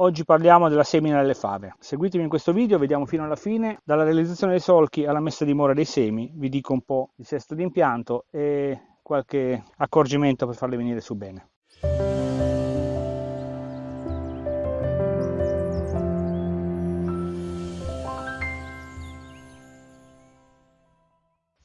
Oggi parliamo della semina delle fave. Seguitemi in questo video, vediamo fino alla fine, dalla realizzazione dei solchi alla messa a dimora dei semi, vi dico un po' il sesto di impianto e qualche accorgimento per farle venire su bene.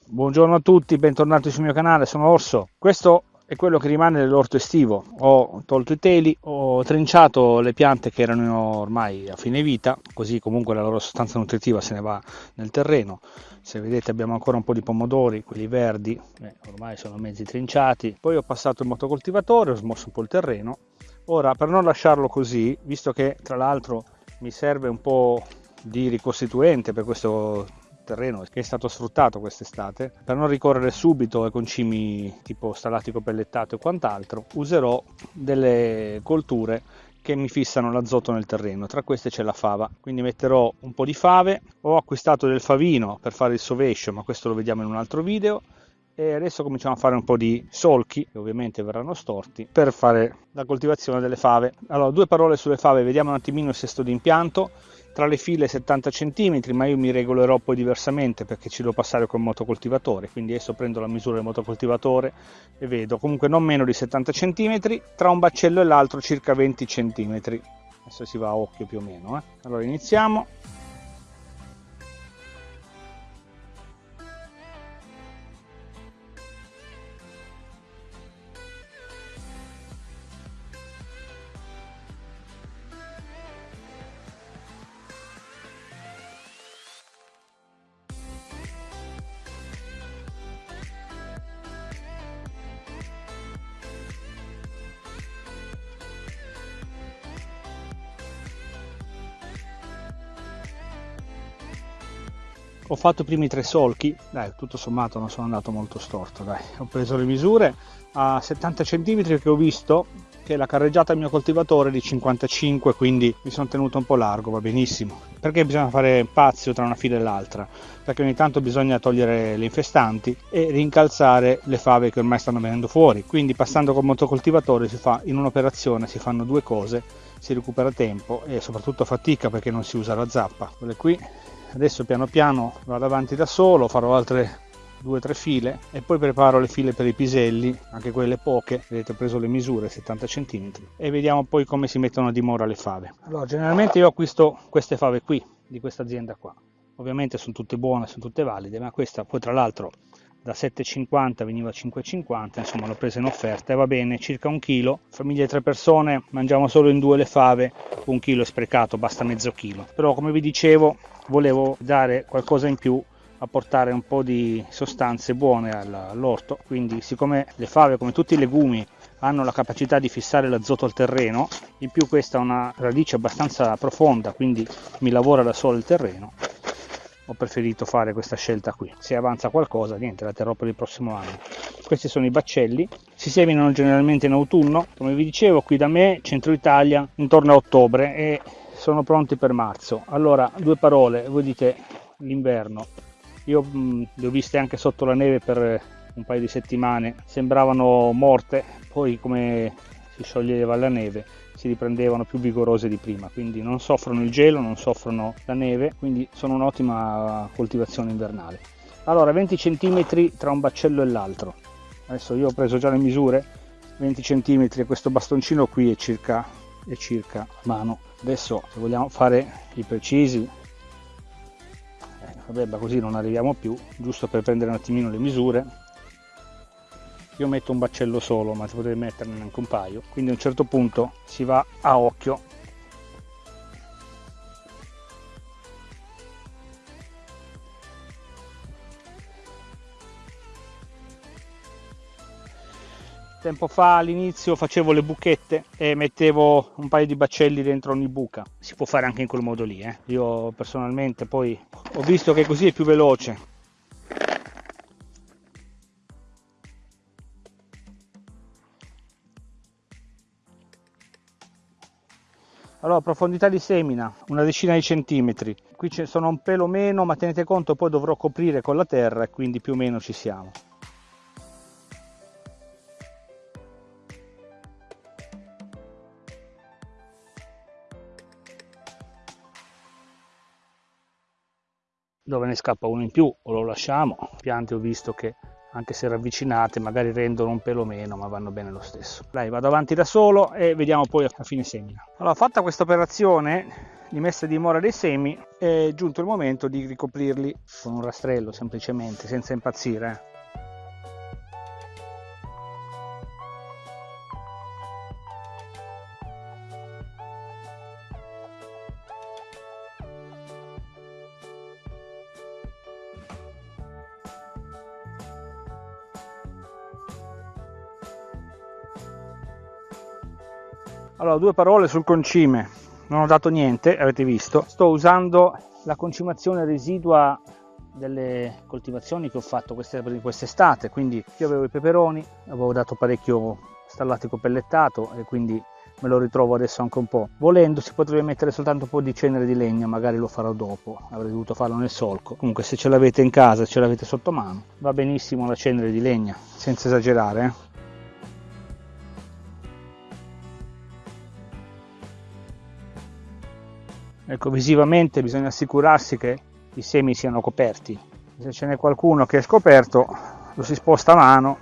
Buongiorno a tutti, bentornati sul mio canale, sono Orso. Questo è quello che rimane dell'orto estivo. Ho tolto i teli, ho trinciato le piante che erano ormai a fine vita, così comunque la loro sostanza nutritiva se ne va nel terreno. Se vedete abbiamo ancora un po' di pomodori, quelli verdi, eh, ormai sono mezzi trinciati. Poi ho passato il motocoltivatore, ho smosso un po' il terreno. Ora per non lasciarlo così, visto che tra l'altro mi serve un po' di ricostituente per questo terreno che è stato sfruttato quest'estate, per non ricorrere subito ai concimi tipo stalatico pellettato e quant'altro, userò delle colture che mi fissano l'azoto nel terreno, tra queste c'è la fava, quindi metterò un po' di fave, ho acquistato del favino per fare il sovescio, ma questo lo vediamo in un altro video, e adesso cominciamo a fare un po' di solchi che ovviamente verranno storti per fare la coltivazione delle fave. Allora due parole sulle fave vediamo un attimino il sesto di impianto tra le file 70 cm ma io mi regolerò poi diversamente perché ci devo passare col motocoltivatore quindi adesso prendo la misura del motocoltivatore e vedo. Comunque non meno di 70 cm tra un baccello e l'altro circa 20 cm adesso si va a occhio più o meno eh. allora iniziamo ho fatto i primi tre solchi. Dai tutto sommato non sono andato molto storto dai. Ho preso le misure. A 70 cm che ho visto che la carreggiata del mio coltivatore è di 55 quindi mi sono tenuto un po' largo va benissimo. Perché bisogna fare spazio tra una fila e l'altra? Perché ogni tanto bisogna togliere le infestanti e rincalzare le fave che ormai stanno venendo fuori. Quindi passando col motocoltivatore si fa in un'operazione si fanno due cose si recupera tempo e soprattutto fatica perché non si usa la zappa. Quelle qui adesso piano piano vado avanti da solo farò altre due o tre file e poi preparo le file per i piselli anche quelle poche. Vedete ho preso le misure 70 cm e vediamo poi come si mettono a dimora le fave. Allora generalmente io acquisto queste fave qui di questa azienda qua. Ovviamente sono tutte buone sono tutte valide ma questa poi tra l'altro da 7,50 veniva a 5,50 insomma l'ho presa in offerta e va bene circa un chilo. Famiglia di tre persone mangiamo solo in due le fave un chilo è sprecato basta mezzo chilo. Però come vi dicevo volevo dare qualcosa in più apportare un po' di sostanze buone all'orto. Quindi siccome le fave come tutti i legumi hanno la capacità di fissare l'azoto al terreno in più questa ha una radice abbastanza profonda quindi mi lavora da solo il terreno ho preferito fare questa scelta qui. Se avanza qualcosa niente la terrò per il prossimo anno. Questi sono i baccelli. Si seminano generalmente in autunno. Come vi dicevo qui da me centro italia intorno a ottobre e sono pronti per marzo. Allora due parole. Voi dite l'inverno. Io mh, le ho viste anche sotto la neve per un paio di settimane. Sembravano morte. Poi come si scioglieva la neve si riprendevano più vigorose di prima, quindi non soffrono il gelo, non soffrono la neve, quindi sono un'ottima coltivazione invernale. Allora 20 cm tra un baccello e l'altro, adesso io ho preso già le misure, 20 cm questo bastoncino qui è circa, è circa mano. Adesso se vogliamo fare i precisi, eh, vabbè così non arriviamo più, giusto per prendere un attimino le misure, io metto un baccello solo ma si potrebbe metterne anche un paio. Quindi a un certo punto si va a occhio. Tempo fa all'inizio facevo le buchette e mettevo un paio di baccelli dentro ogni buca. Si può fare anche in quel modo lì eh. io personalmente poi ho visto che così è più veloce Allora, profondità di semina, una decina di centimetri. Qui ce sono un pelo meno, ma tenete conto poi dovrò coprire con la terra e quindi più o meno ci siamo. Dove ne scappa uno in più o lo lasciamo, piante ho visto che anche se ravvicinate magari rendono un pelo meno ma vanno bene lo stesso. Dai vado avanti da solo e vediamo poi a fine semina allora fatta questa operazione di messa di dimora dei semi è giunto il momento di ricoprirli con un rastrello semplicemente senza impazzire Allora, due parole sul concime. Non ho dato niente, avete visto. Sto usando la concimazione residua delle coltivazioni che ho fatto quest'estate, quindi io avevo i peperoni, avevo dato parecchio stallatico pellettato e quindi me lo ritrovo adesso anche un po'. Volendo si potrebbe mettere soltanto un po' di cenere di legna, magari lo farò dopo, avrei dovuto farlo nel solco. Comunque se ce l'avete in casa, ce l'avete sotto mano, va benissimo la cenere di legna, senza esagerare. Eh? Ecco, visivamente bisogna assicurarsi che i semi siano coperti. Se ce n'è qualcuno che è scoperto, lo si sposta a mano,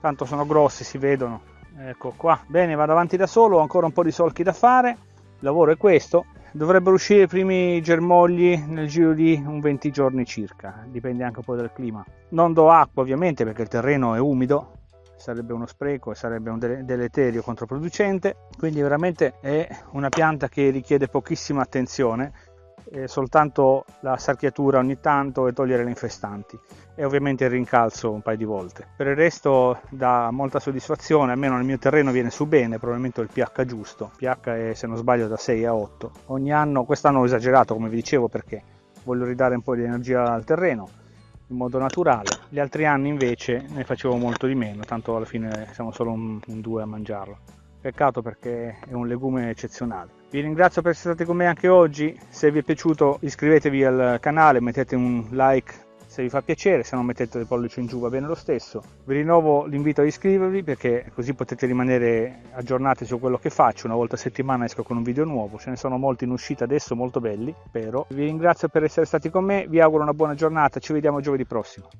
tanto sono grossi, si vedono. Ecco qua. Bene, vado avanti da solo, ho ancora un po' di solchi da fare. Il lavoro è questo. Dovrebbero uscire i primi germogli nel giro di un 20 giorni circa, dipende anche un po' dal clima. Non do acqua ovviamente perché il terreno è umido, sarebbe uno spreco e sarebbe un deleterio controproducente quindi veramente è una pianta che richiede pochissima attenzione soltanto la sarchiatura ogni tanto e togliere le infestanti e ovviamente il rincalzo un paio di volte. Per il resto dà molta soddisfazione almeno nel mio terreno viene su bene probabilmente ho il pH giusto. pH è se non sbaglio da 6 a 8 ogni anno quest'anno ho esagerato come vi dicevo perché voglio ridare un po' di energia al terreno in modo naturale. Gli altri anni invece ne facevo molto di meno, tanto alla fine siamo solo un, un due a mangiarlo. Peccato perché è un legume eccezionale. Vi ringrazio per essere stati con me anche oggi, se vi è piaciuto iscrivetevi al canale, mettete un like se vi fa piacere, se non mettete il pollice in giù va bene lo stesso. Vi rinnovo l'invito a iscrivervi perché così potete rimanere aggiornati su quello che faccio, una volta a settimana esco con un video nuovo, ce ne sono molti in uscita adesso, molto belli, spero. Vi ringrazio per essere stati con me, vi auguro una buona giornata, ci vediamo giovedì prossimo.